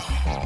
Ага.